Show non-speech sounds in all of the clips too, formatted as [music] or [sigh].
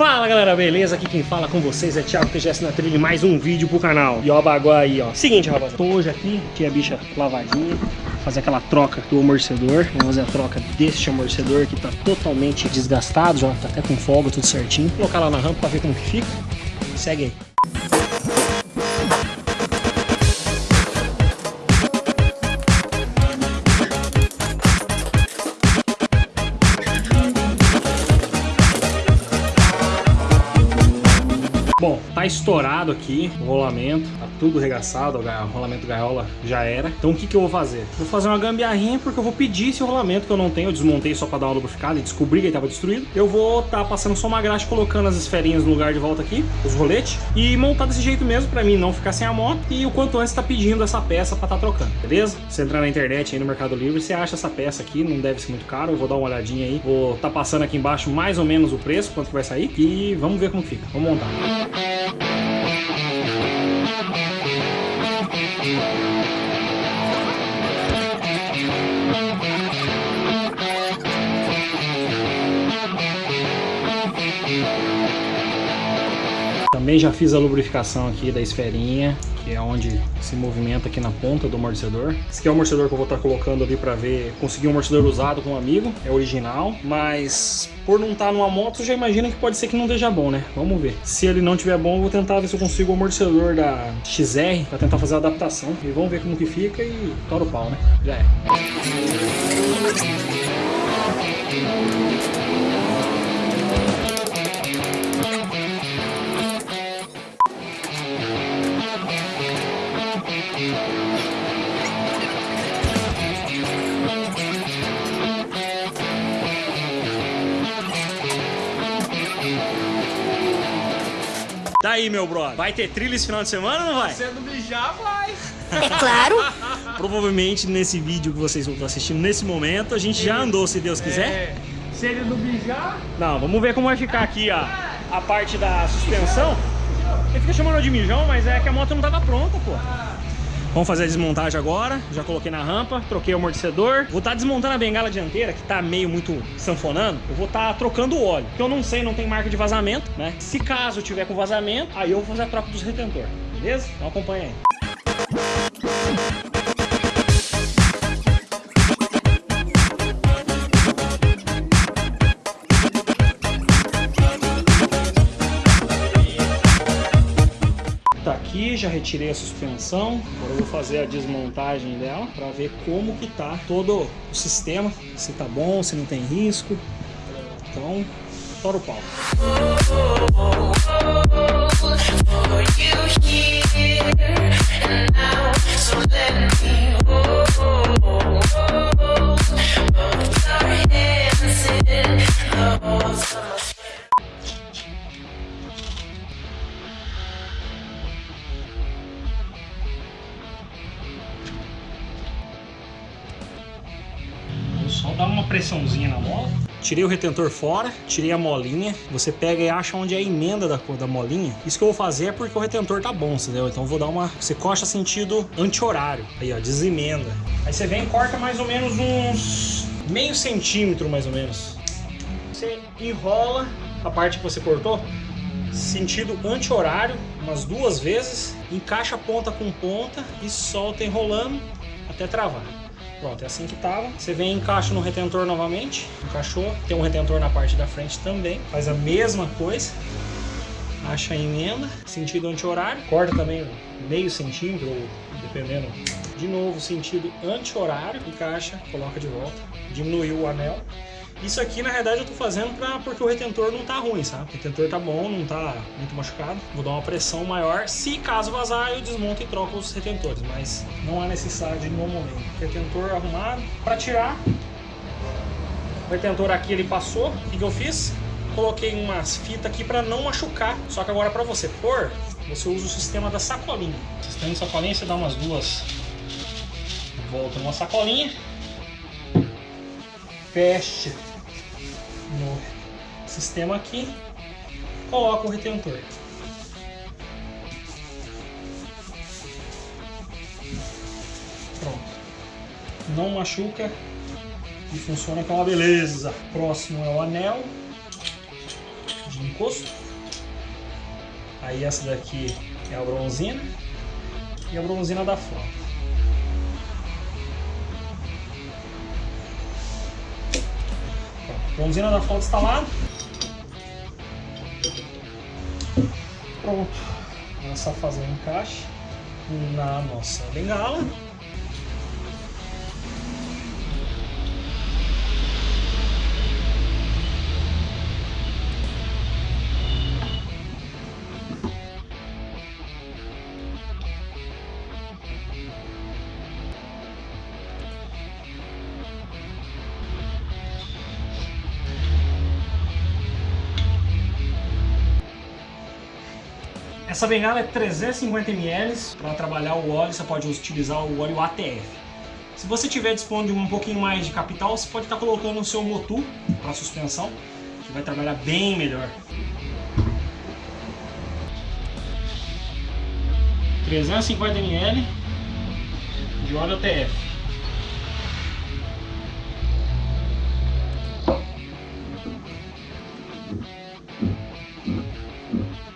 Fala galera, beleza? Aqui quem fala com vocês é Thiago TGS na trilha mais um vídeo pro canal. E ó, bagulho aí, ó. Seguinte, rapaziada. Tô hoje aqui, tinha a bicha lavadinha. Fazer aquela troca do amortecedor. Vamos fazer a troca deste amortecedor que tá totalmente desgastado, já tá até com folga, tudo certinho. Vou colocar lá na rampa pra ver como que fica. Segue aí. Tá estourado aqui o rolamento, tá tudo regaçado, o rolamento gaiola já era. Então o que que eu vou fazer? Vou fazer uma gambiarrinha porque eu vou pedir esse rolamento que eu não tenho, eu desmontei só pra dar uma lubrificada e descobri que ele tava destruído. Eu vou tá passando só uma graxa, colocando as esferinhas no lugar de volta aqui, os roletes, e montar desse jeito mesmo pra mim não ficar sem a moto e o quanto antes tá pedindo essa peça pra tá trocando, beleza? Você entrar na internet aí no Mercado Livre, você acha essa peça aqui, não deve ser muito caro, eu vou dar uma olhadinha aí, vou tá passando aqui embaixo mais ou menos o preço, quanto que vai sair, e vamos ver como fica. Vamos montar. Também já fiz a lubrificação aqui da esferinha, que é onde se movimenta aqui na ponta do amortecedor. Esse aqui é o amortecedor que eu vou estar colocando ali para ver, conseguir um amortecedor usado com um amigo, é original, mas por não estar numa moto, já imagina que pode ser que não esteja bom, né? Vamos ver. Se ele não estiver bom, eu vou tentar ver se eu consigo o amortecedor da XR para tentar fazer a adaptação e vamos ver como que fica e tora o pau, né? Já é. Daí, meu brother, vai ter trilha esse final de semana ou não vai? Sendo mijar, vai. É claro. [laughs] Provavelmente nesse vídeo que vocês vão estar assistindo nesse momento, a gente já andou, se Deus quiser. É, se ele não mijar... Não, vamos ver como vai ficar aqui a, a parte da suspensão. Ele fica chamando de mijão, mas é que a moto não tava pronta, pô. Vamos fazer a desmontagem agora, já coloquei na rampa, troquei o amortecedor. Vou estar tá desmontando a bengala dianteira, que tá meio muito sanfonando. Eu vou estar tá trocando o óleo. Que eu não sei, não tem marca de vazamento, né? Se caso tiver com vazamento, aí eu vou fazer a troca dos retentor, beleza? Então acompanha aí. Já retirei a suspensão. Agora eu vou fazer a desmontagem dela para ver como que tá todo o sistema, se tá bom, se não tem risco. Então, tora o pau. Pressãozinha na mola. Tirei o retentor fora, tirei a molinha. Você pega e acha onde é a emenda da, da molinha. Isso que eu vou fazer é porque o retentor tá bom, entendeu? Então eu vou dar uma... Você costa sentido anti-horário. Aí, ó, desemenda. Aí você vem e corta mais ou menos uns... Meio centímetro, mais ou menos. Você enrola a parte que você cortou. Sentido anti-horário, umas duas vezes. Encaixa ponta com ponta e solta enrolando até travar. Pronto, é assim que tava. Você vem e encaixa no retentor novamente. Encaixou. Tem um retentor na parte da frente também. Faz a mesma coisa. Acha a emenda. Sentido anti-horário. Corta também meio centímetro, ou dependendo. De novo, sentido anti-horário. Encaixa, coloca de volta. Diminuiu o anel. Isso aqui, na verdade, eu tô fazendo pra, porque o retentor não tá ruim, sabe? O retentor tá bom, não tá muito machucado. Vou dar uma pressão maior. Se caso vazar, eu desmonto e troco os retentores, mas não há necessidade no momento. Retentor arrumado. Pra tirar, o retentor aqui ele passou. O que, que eu fiz? Coloquei umas fitas aqui pra não machucar. Só que agora pra você pôr, você usa o sistema da sacolinha. Sistema de sacolinha, você dá umas duas volta numa sacolinha. Fecha sistema aqui, coloca o retentor. Pronto. Não machuca e funciona com uma beleza. Próximo é o anel. De encosto. Aí essa daqui é a bronzina e a bronzina da frota. Bronzina da frota instalada. Pronto. Começar a fazer o encaixe na nossa bengala. Essa bengala é 350 ml. Para trabalhar o óleo, você pode utilizar o óleo ATF. Se você tiver disponível um pouquinho mais de capital, você pode estar colocando o seu Motu para suspensão, que vai trabalhar bem melhor. 350 ml de óleo ATF. Aperta aí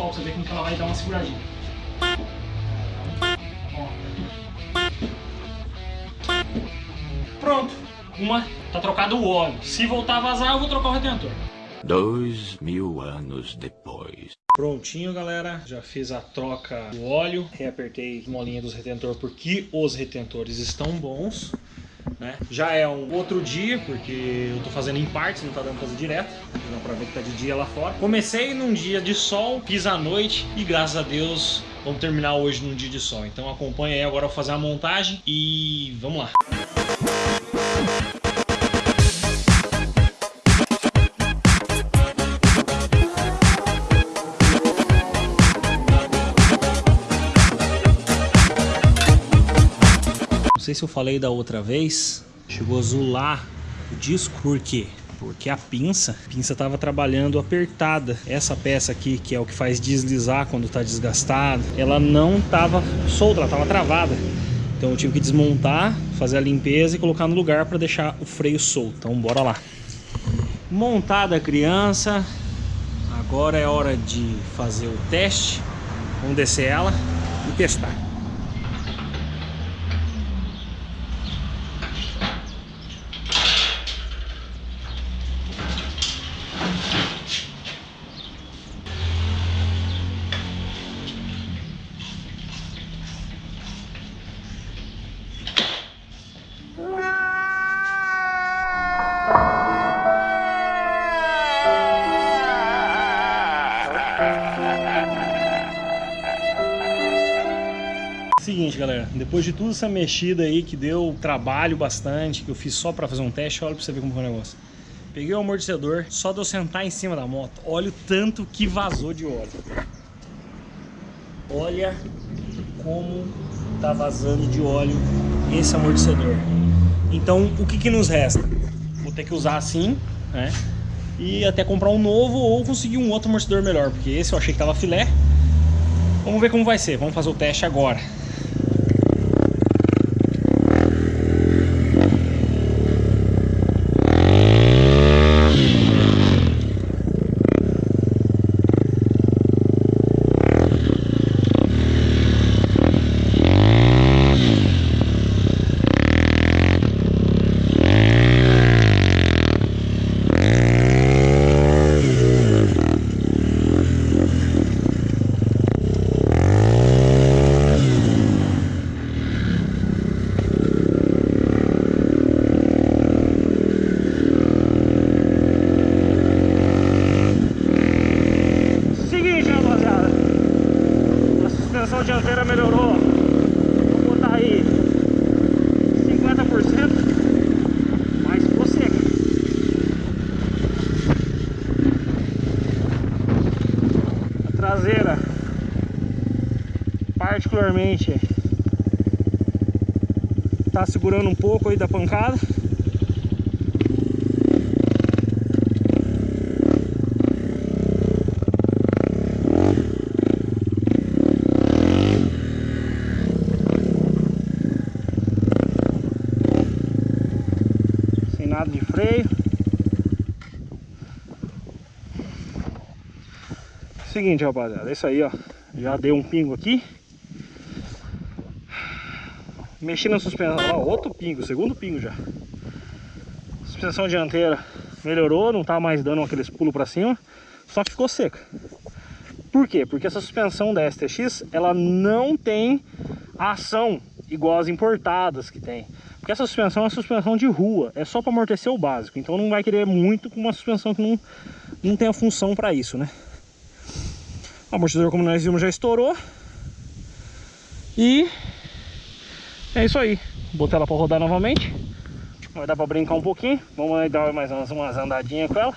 solta, você vê como ela vai dar uma seguradinha. Ó. Pronto. Uma, tá trocado o óleo. Se voltar a vazar, eu vou trocar o retentor. Dois mil anos depois. Prontinho, galera. Já fiz a troca do óleo. Reapertei a molinha dos retentores porque os retentores estão bons. Né? Já é um outro dia, porque eu tô fazendo em partes, não tá dando pra fazer direto. Dá pra ver que tá de dia lá fora. Comecei num dia de sol, fiz à noite e graças a Deus vamos terminar hoje num dia de sol. Então acompanha aí agora eu vou fazer a montagem e vamos lá. Sei se eu falei da outra vez, chegou a zular o disco, por quê? Porque a pinça, a pinça estava trabalhando apertada. Essa peça aqui, que é o que faz deslizar quando está desgastado, ela não estava solta, ela estava travada. Então eu tive que desmontar, fazer a limpeza e colocar no lugar para deixar o freio solto. Então bora lá. Montada a criança, agora é hora de fazer o teste. Vamos descer ela e testar. Seguinte, galera, depois de tudo essa mexida aí que deu trabalho bastante, que eu fiz só pra fazer um teste, olha pra você ver como foi o negócio. Peguei o amortecedor, só de eu sentar em cima da moto, olha o tanto que vazou de óleo. Olha como tá vazando de óleo esse amortecedor. Então, o que que nos resta? Vou ter que usar assim, né? E até comprar um novo ou conseguir um outro amortecedor melhor, porque esse eu achei que tava filé. Vamos ver como vai ser, vamos fazer o teste agora. traseira particularmente tá segurando um pouco aí da pancada. Sem nada de freio. Seguinte, rapaziada, é isso aí, ó. Já deu um pingo aqui. Mexi na suspensão, ó, outro pingo, segundo pingo já. Suspensão dianteira melhorou, não tá mais dando aqueles pulos pra cima, só que ficou seca. Por quê? Porque essa suspensão da STX, ela não tem ação igual as importadas que tem. Porque essa suspensão é uma suspensão de rua, é só para amortecer o básico. Então não vai querer muito com uma suspensão que não, não tem a função para isso, né? O amortecedor, como nós vimos, já estourou. E é isso aí. Botei ela para rodar novamente. Vai dar para brincar um pouquinho. Vamos dar mais umas, umas andadinhas com ela.